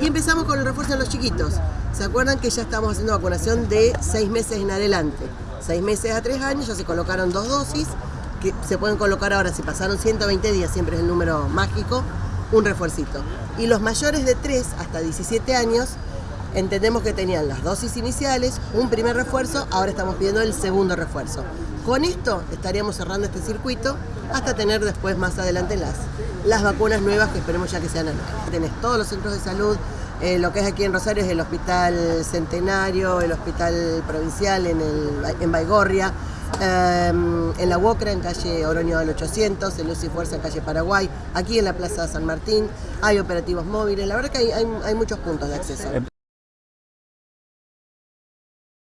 Y empezamos con el refuerzo en los chiquitos. ¿Se acuerdan que ya estamos haciendo vacunación de seis meses en adelante? Seis meses a tres años, ya se colocaron dos dosis, que se pueden colocar ahora, si pasaron 120 días, siempre es el número mágico, un refuercito. Y los mayores de 3 hasta 17 años, entendemos que tenían las dosis iniciales, un primer refuerzo, ahora estamos pidiendo el segundo refuerzo. Con esto estaríamos cerrando este circuito hasta tener después más adelante las, las vacunas nuevas que esperemos ya que sean anuales. Tenés todos los centros de salud, eh, lo que es aquí en Rosario es el Hospital Centenario, el Hospital Provincial en, el, en Baigorria, eh, en la UOCRA, en calle Oroño del 800, en Lucy Fuerza, en calle Paraguay, aquí en la Plaza San Martín, hay operativos móviles, la verdad que hay, hay, hay muchos puntos de acceso.